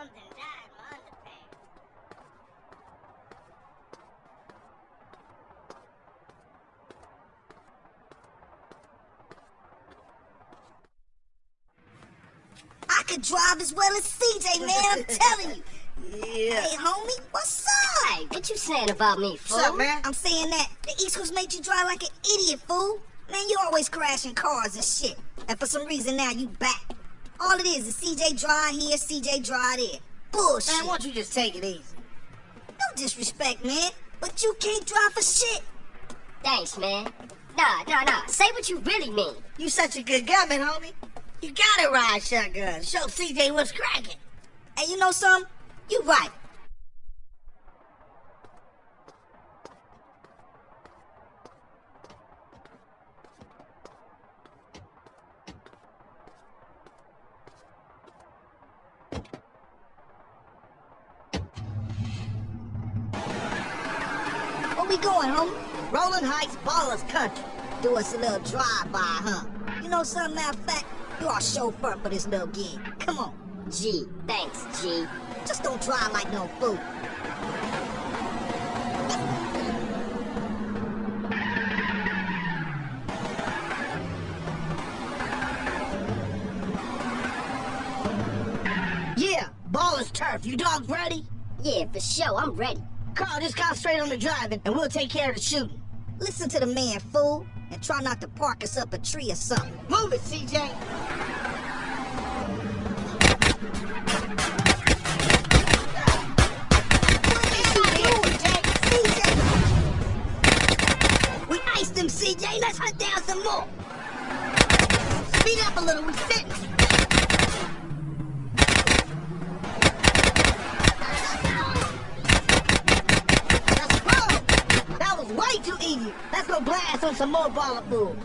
something. I could drive as well as CJ, man, I'm telling you. Yeah. Hey, homie, what's up? Hey, what you saying about me, fool? What's up, man? I'm saying that the East Coast made you drive like an idiot, fool. Man, you always crashing cars and shit. And for some reason now you back. All it is is CJ drive here, CJ drive there. Bullshit. Man, why don't you just take it easy? No disrespect, man. But you can't drive for shit. Thanks, man. Nah, nah, nah. Say what you really mean. You such a good gunman, homie. You gotta ride shotgun. Show CJ what's cracking. And you know something? You right. We going, homie? Rolling Heights Ballas Country. Do us a little drive-by, huh? You know something, matter of fact, you are chauffeur for this little gig. Come on. G. Thanks, G. Just don't drive like no fool. Yeah, Ballas Turf. You dogs ready? Yeah, for sure. I'm ready. Carl, just concentrate on the driving, and we'll take care of the shooting. Listen to the man, fool, and try not to park us up a tree or something. Move it, CJ. CJ. Let's hunt down some more. Speed up a little. We sitting. Let's go. That was way too easy. Let's on some more. Move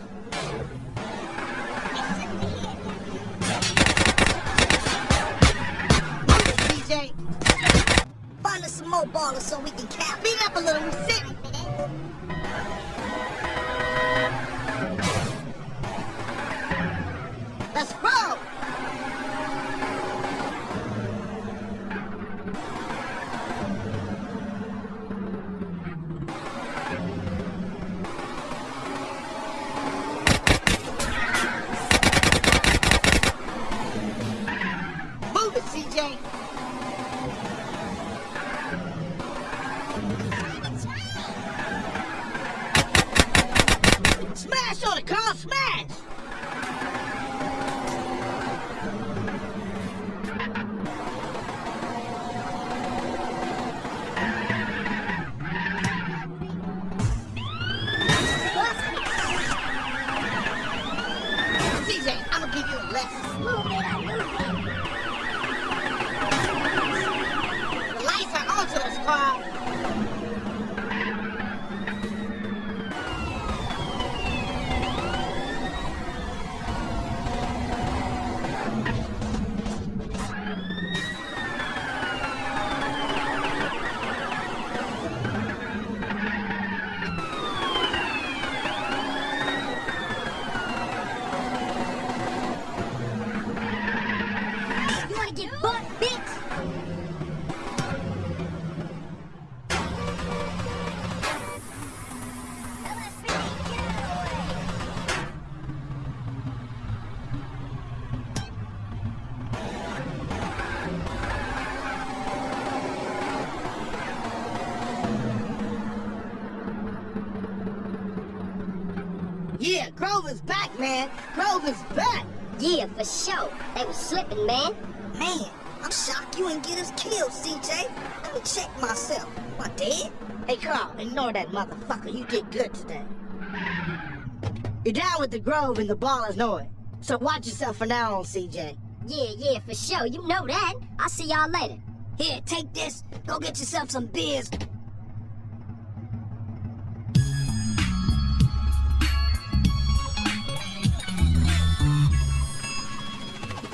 it, CJ. Find us some more Ballas so we can cap. Speed up a little. Sitting. Let's CJ. Smash on it, Carl, smash! CJ, I'm gonna give you a lesson. The Yeah, Grover's back, man. Grover's back. Yeah, for sure. They was slipping, man. Man, I'm shocked you didn't get us killed, CJ. Let me check myself. Am I dead? Hey, Carl, ignore that motherfucker. You did good today. You're down with the Grove and the Ballas know it. So watch yourself from now on, CJ. Yeah, yeah, for sure. You know that. I'll see y'all later. Here, take this. Go get yourself some beers.